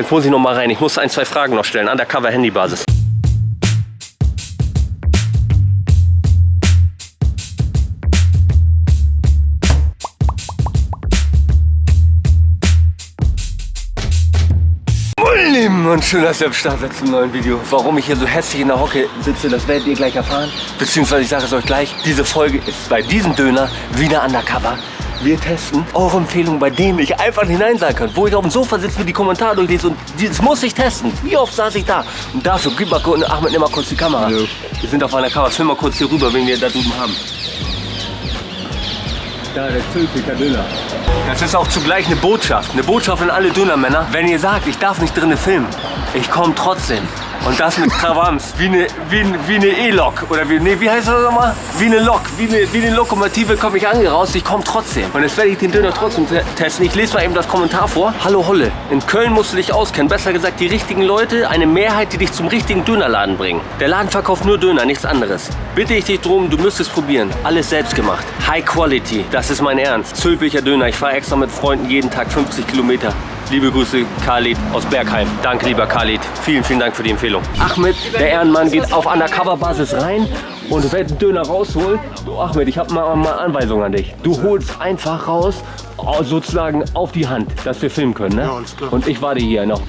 Jetzt muss ich noch mal rein. Ich muss ein, zwei Fragen noch stellen. Undercover-Handy-Basis. Lieben und schön, dass ihr am Start seid zum neuen Video. Warum ich hier so hässlich in der Hocke sitze, das werdet ihr gleich erfahren. Beziehungsweise ich sage es euch gleich, diese Folge ist bei diesem Döner wieder undercover. Wir testen eure Empfehlungen, bei denen ich einfach hinein sagen kann. Wo ich auf dem Sofa sitze, mir die Kommentare durchlese und das muss ich testen. Wie oft saß ich da? Und dafür, gib mal, kurz- Ahmed, nimm mal kurz die Kamera. Ja. Wir sind auf einer Kamera, film mal kurz hier rüber, wen wir da drüben haben. Da, der Zülpiker Döner. Das ist auch zugleich eine Botschaft. Eine Botschaft an alle Dönermänner. Wenn ihr sagt, ich darf nicht drinnen filmen, ich komme trotzdem. Und das mit Krawams. Wie eine, wie, wie E-Lok. Oder wie, nee, wie heißt das nochmal? Wie eine Lok. Wie eine, wie eine Lokomotive komme ich angerauscht. Ich komme trotzdem. Und jetzt werde ich den Döner trotzdem te testen. Ich lese mal eben das Kommentar vor. Hallo Holle. In Köln musst du dich auskennen. Besser gesagt, die richtigen Leute. Eine Mehrheit, die dich zum richtigen Dönerladen bringen. Der Laden verkauft nur Döner, nichts anderes. Bitte ich dich drum, du müsstest probieren. Alles selbst gemacht. High Quality. Das ist mein Ernst. Zülpicher Döner. Ich fahre extra mit Freunden jeden Tag 50 Kilometer. Liebe Grüße, Khalid aus Bergheim. Danke, lieber Khalid. Vielen, vielen Dank für die Empfehlung. Ahmed, der Ehrenmann, geht auf Undercover-Basis rein und wird einen Döner rausholen. Du, Ahmed, ich habe mal, mal Anweisung an dich. Du holst einfach raus, sozusagen auf die Hand, dass wir filmen können. Ne? Ja, alles klar. Und ich warte hier noch.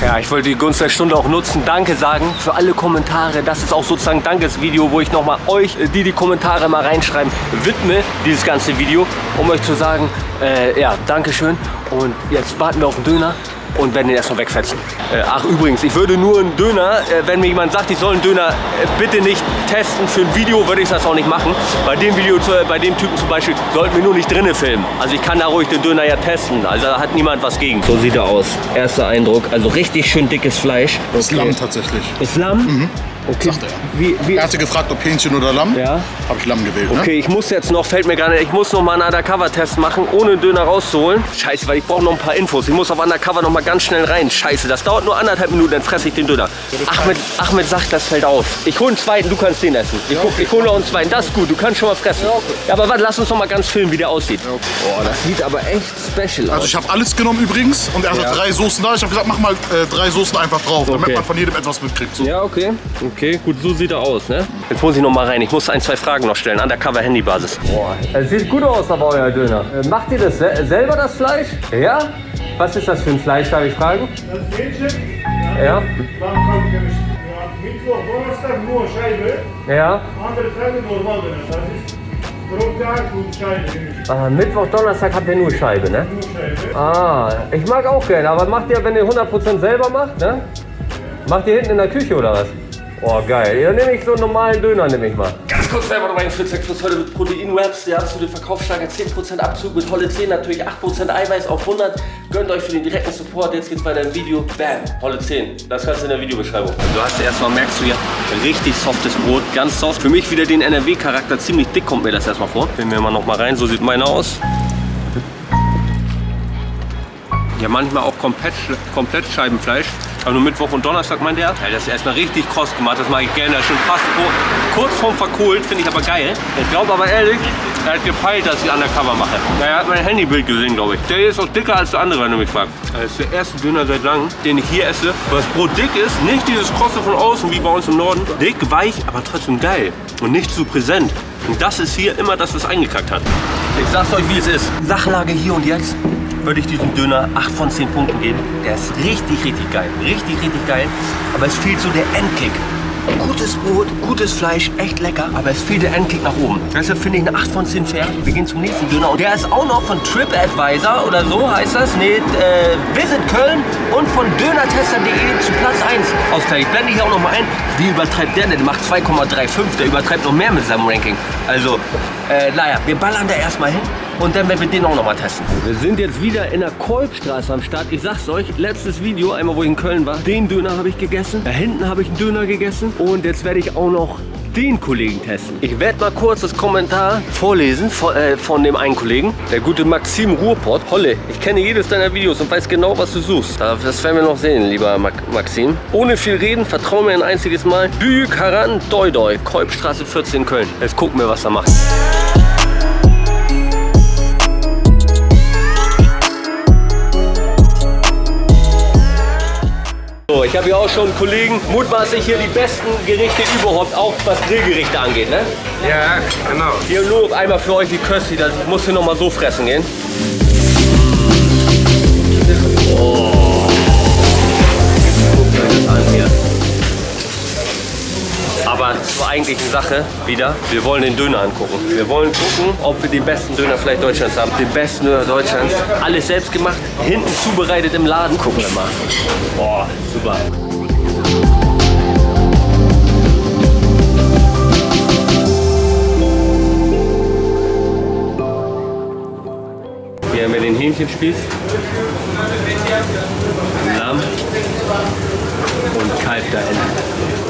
Ja, ich wollte die Gunst der Stunde auch nutzen, Danke sagen für alle Kommentare. Das ist auch sozusagen Dankesvideo, wo ich nochmal euch, äh, die die Kommentare mal reinschreiben, widme, dieses ganze Video, um euch zu sagen, äh, ja, Dankeschön. Und jetzt warten wir auf den Döner und werden den erstmal wegfetzen. Äh, ach übrigens, ich würde nur einen Döner, äh, wenn mir jemand sagt, ich soll einen Döner äh, bitte nicht testen für ein Video, würde ich das auch nicht machen. Bei dem Video, zu- bei dem Typen zum Beispiel, sollten wir nur nicht drinnen filmen. Also ich kann da ruhig den Döner ja testen, also da hat niemand was gegen. So sieht er aus. Erster Eindruck, also richtig schön dickes Fleisch. Das ist Lamm tatsächlich. Ist Lamm? Okay. Sagt er. Wie, wie, Er hatte gefragt, ob Hähnchen oder Lamm. Ja. Habe ich Lamm gewählt. Ne? Okay, ich muss jetzt noch, fällt mir gar nicht, ich muss noch mal einen Undercover-Test machen, ohne den Döner rauszuholen. Scheiße, weil ich brauche noch ein paar Infos. Ich muss auf Undercover noch mal ganz schnell rein. Scheiße, das dauert nur anderthalb Minuten, dann fresse ich den Döner. Ahmed, Ahmed sagt, das fällt auf. Ich hole einen zweiten, du kannst den essen. Ich, guck, ich hole noch einen zweiten, das ist gut, du kannst schon mal fressen. Ja, aber warte, lass uns noch mal ganz filmen, wie der aussieht. Boah, das sieht aber echt special Also aus. ich habe alles genommen übrigens und er hatte Ja. drei Soßen da. Ich habe gesagt, mach mal äh, drei Soßen einfach drauf, damit Okay. man von jedem etwas mitkriegt. So. Ja, okay. Okay, gut, so sieht er aus, ne? Jetzt muss ich noch mal rein. Ich muss ein, zwei Fragen noch stellen. Undercover-Handy-Basis. Boah, es sieht gut aus, aber euer Döner. Äh, macht ihr das se selber, das Fleisch? Ja? Was ist das für ein Fleisch, darf ich fragen? Das Hähnchen, Ja? Mittwoch, Donnerstag nur Scheibe, Ja? andere Tage normal. Das ist und. Ah, Mittwoch, Donnerstag habt ihr nur Scheibe, ne? Nur Scheibe. Ah, ich mag auch gerne, aber macht ihr, wenn ihr 100% selber macht, ne? Macht ihr hinten in der Küche oder was? Oh, geil. Ja, nehme ich so einen normalen Döner, nehme ich mal. Ganz kurz selber nochmal in Fitzeck Plus heute mit Protein-Wraps. Der absolute Verkaufssteiger, 10% Abzug mit Holle 10, natürlich 8% Eiweiß auf 100. Gönnt euch für den direkten Support. Jetzt geht's weiter im Video. Bam, Holle 10. Das Ganze in der Videobeschreibung. Also du hast erstmal, merkst du ja, richtig softes Brot, ganz soft. Für mich wieder den NRW-Charakter, ziemlich dick kommt mir das erstmal vor. Nehmen wir mal noch mal rein, so sieht meiner aus. Ja, manchmal auch komplett, komplett Scheibenfleisch. Aber nur Mittwoch und Donnerstag meint er. Ja, das ist erstmal richtig kross gemacht. Das mache ich gerne. Das ist schon fast vor, kurz vorm Verkohlt. Finde ich aber geil. Ich glaube aber ehrlich, er hat gepeilt, dass ich Undercover mache. Ja, er hat mein Handybild gesehen, glaube ich. Der hier ist auch dicker als der andere, wenn du mich fragst. Das ist der erste Döner seit langem, den ich hier esse. Weil das Brot dick ist. Nicht dieses krosse von außen wie bei uns im Norden. Dick, weich, aber trotzdem geil. Und nicht zu präsent. Und das ist hier immer, dass es eingekackt hat. Ich sag's euch, wie es ist. Sachlage hier und jetzt würde ich diesem Döner 8 von 10 Punkten geben. Der ist richtig, richtig geil. Richtig, richtig geil. Aber es fehlt so der Endkick. Gutes Brot, gutes Fleisch, echt lecker, aber es fehlt der Endkick nach oben. Deshalb finde ich eine 8 von 10 fair. Wir gehen zum nächsten Döner. Und der ist auch noch von TripAdvisor oder so heißt das. Nee, äh, Visit Köln und von dönertester.de zu Platz 1 ausgleich. Ich blende hier auch noch mal ein. Wie übertreibt der denn? Der macht 2,35. Der übertreibt noch mehr mit seinem Ranking. Also, äh, naja, wir ballern da erstmal hin. Und dann werden wir den auch noch mal testen. Wir sind jetzt wieder in der Kolbstraße am Start. Ich sag's euch, letztes Video, einmal wo ich in Köln war, den Döner habe ich gegessen. Da hinten habe ich einen Döner gegessen. Und jetzt werde ich auch noch den Kollegen testen. Ich werde mal kurz das Kommentar vorlesen von, äh, von dem einen Kollegen. Der gute Maxim Ruhrpott. Holle, ich kenne jedes deiner Videos und weiß genau, was du suchst. Da- Das werden wir noch sehen, lieber Ma Maxim. Ohne viel reden, vertrau mir ein einziges Mal. Büyük Haran Doi Doi, Kolbstraße 14 Köln. Jetzt gucken wir, was er macht. So, ich habe hier auch schon Kollegen, mutmaßlich hier die besten Gerichte überhaupt, auch was Grillgerichte angeht, ne? Ja, genau. Hier nur einmal für euch die Kösti, das ich muss hier noch mal so fressen gehen. Eigentlichen Sache wieder, wir wollen den Döner angucken. Wir wollen gucken, ob wir den besten Döner vielleicht Deutschlands haben. Den besten Döner Deutschlands. Alles selbst gemacht, hinten zubereitet im Laden. Gucken wir mal. Boah, super. Hier haben wir den Hähnchenspieß, Lamm und Kalb da hinten.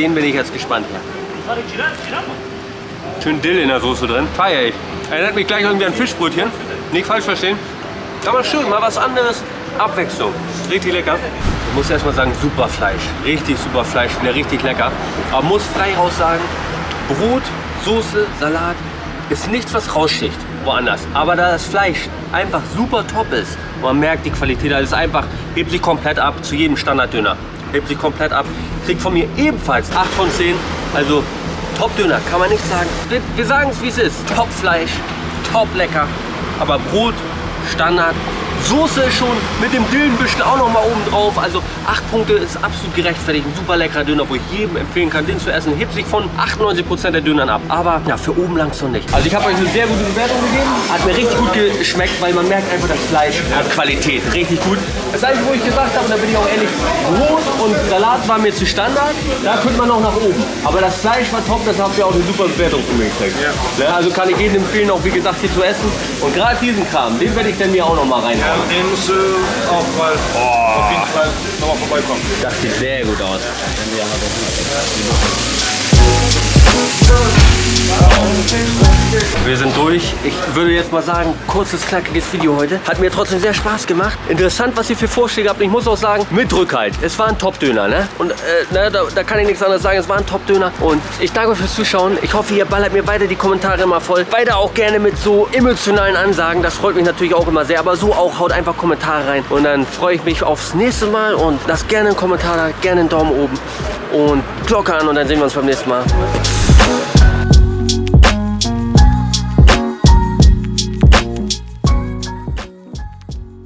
Den bin ich jetzt gespannt. Schön Dill in der Soße drin. Feier ich. Erinnert mich gleich irgendwie an Fischbrötchen. Nicht falsch verstehen. Aber schön, mal was anderes. Abwechslung. Richtig lecker. Ich muss erstmal sagen, super Fleisch. Richtig super Fleisch. Wieder richtig lecker. Aber muss frei raus sagen, Brot, Soße, Salat ist nichts, was raussticht woanders. Aber da das Fleisch einfach super top ist, man merkt die Qualität, das ist einfach, hebt sich komplett ab zu jedem Standarddöner. Hebt sich komplett ab. Kriegt von mir ebenfalls 8 von 10. Also Top-Döner, kann man nicht sagen. Wir, wir sagen es wie es ist. Top-Fleisch, top lecker. Aber Brot, Standard. Soße ist schon mit dem Dillenbüschel auch noch mal oben drauf. Also 8 Punkte ist absolut gerechtfertigt. Ein super leckerer Döner, wo ich jedem empfehlen kann, den zu essen. Hebt sich von 98% der Dönern ab. Aber ja, für oben langsam nicht. Also ich habe euch eine sehr gute Bewertung gegeben. Hat mir richtig gut geschmeckt, weil man merkt einfach, das Fleisch hat Qualität. Richtig gut. Das Einzige, wo ich gesagt habe, da bin ich auch ehrlich, Brot und Salat war mir zu Standard. Da könnte man noch nach oben. Aber das Fleisch war top, das habt ihr auch eine super Bewertung von mir gekriegt. Ja, also kann ich jedem empfehlen, auch wie gesagt, hier zu essen. Und gerade diesen Kram, den werde ich dann mir auch noch mal Ja, den musst du auch mal auf jeden Fall nochmal vorbeikommen. Das sieht sehr gut aus. Wir sind durch. Ich würde jetzt mal sagen, kurzes, knackiges Video heute. Hat mir trotzdem sehr Spaß gemacht. Interessant, was ihr für Vorschläge habt. Ich muss auch sagen, mit Rückhalt. Es war ein Top-Döner, ne? Und äh, ne, da, da kann ich nichts anderes sagen. Es war ein Top-Döner. Und ich danke euch fürs Zuschauen. Ich hoffe, ihr ballert mir weiter die Kommentare immer voll. Weiter auch gerne mit so emotionalen Ansagen. Das freut mich natürlich auch immer sehr. Aber so auch haut einfach Kommentare rein. Und dann freue ich mich aufs nächste Mal. Und lasst gerne einen Kommentar da, gerne einen Daumen oben. Und Glocke an. Und dann sehen wir uns beim nächsten Mal.